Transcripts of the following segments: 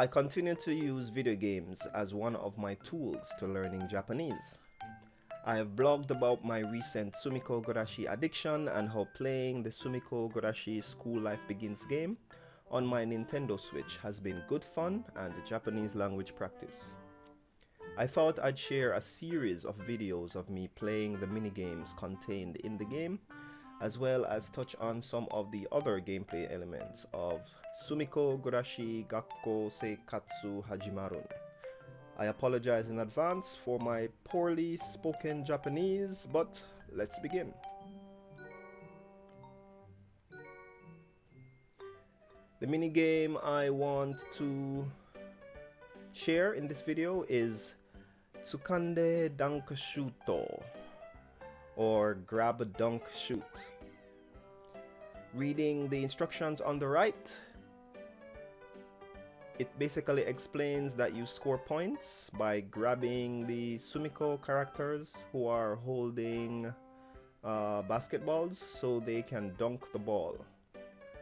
I continue to use video games as one of my tools to learning Japanese. I have blogged about my recent Sumikko Gurashi addiction and how playing the Sumikko Gurashi School Life Begins game on my Nintendo Switch has been good fun and Japanese language practice. I thought I'd share a series of videos of me playing the minigames contained in the game as well as touch on some of the other gameplay elements of Sumikko Gurashi Gakko Seikatsu Hajimarun. I apologize in advance for my poorly spoken Japanese, but let's begin. The mini game I want to share in this video is Tsukande Dunk Shuto or grab a dunk shoot. Reading the instructions on the right, it basically explains that you score points by grabbing the Sumikko characters who are holding uh, basketballs so they can dunk the ball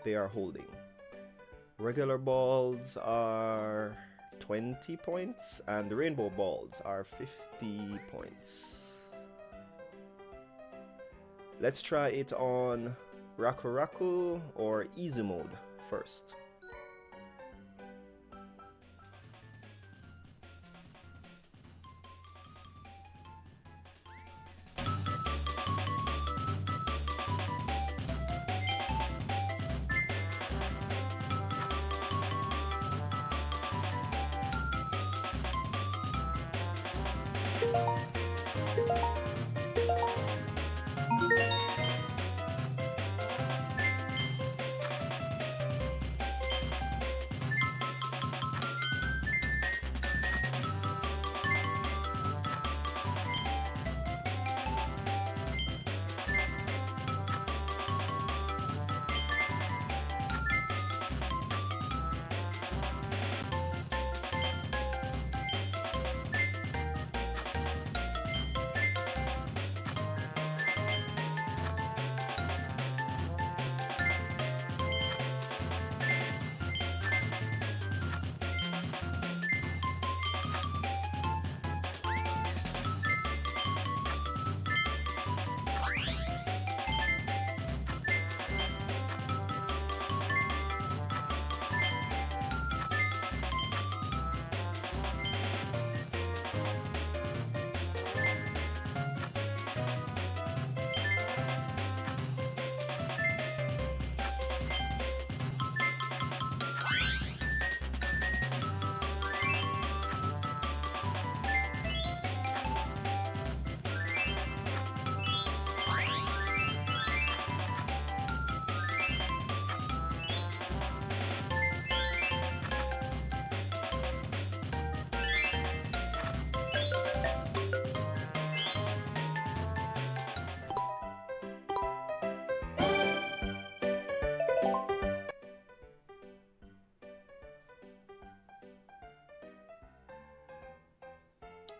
they are holding. Regular balls are 20 points and the rainbow balls are 50 points. Let's try it on Raku Raku or easy mode first.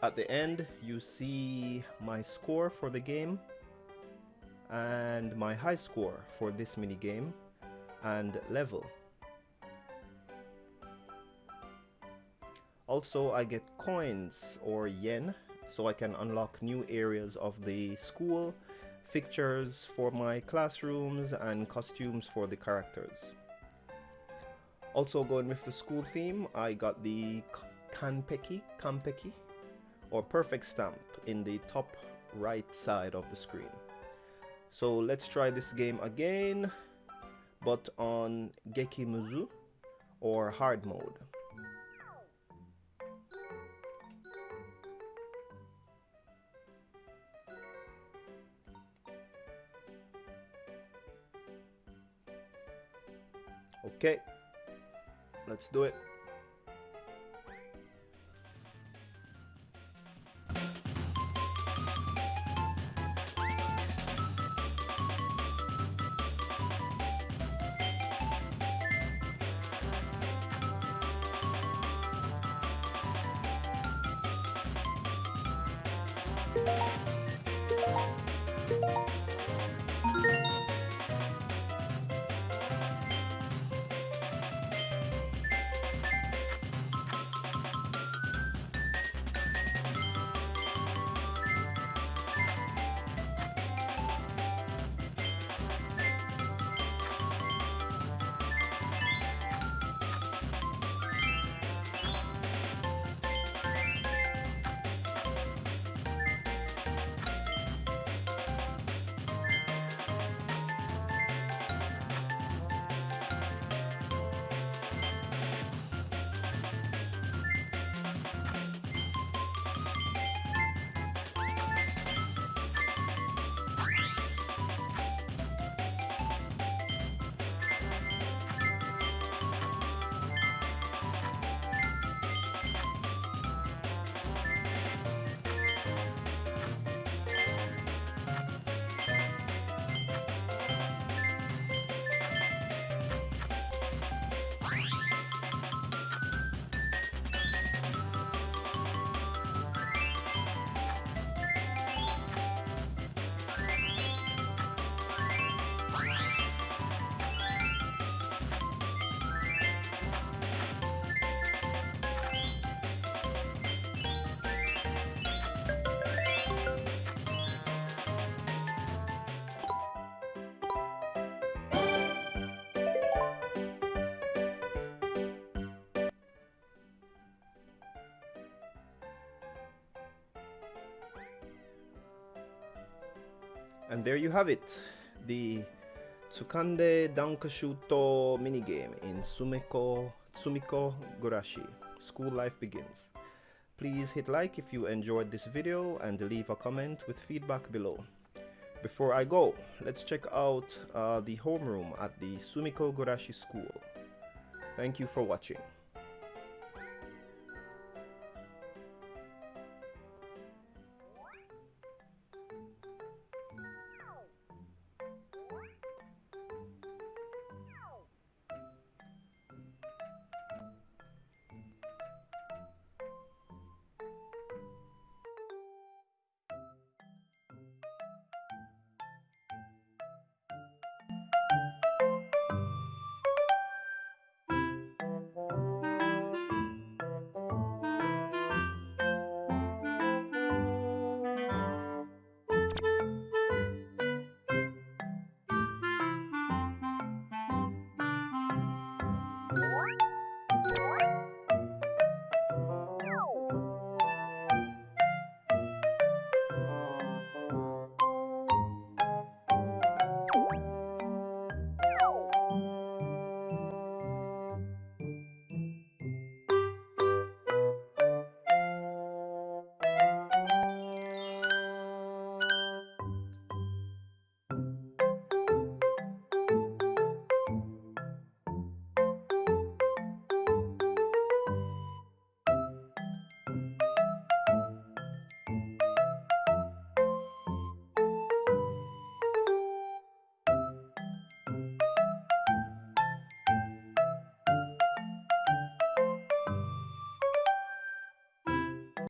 At the end, you see my score for the game and my high score for this mini game and level. Also, I get coins or yen so I can unlock new areas of the school, fixtures for my classrooms and costumes for the characters. Also going with the school theme, I got the Kanpeki, Kanpeki or perfect stamp in the top right side of the screen. So let's try this game again, but on Gekimuzu or hard mode. Okay, let's do it. And there you have it, the Tsukande Dankashuto minigame in Sumikko, Sumikko Gurashi. School life begins. Please hit like if you enjoyed this video and leave a comment with feedback below. Before I go, let's check out uh, the homeroom at the Sumikko Gurashi School. Thank you for watching.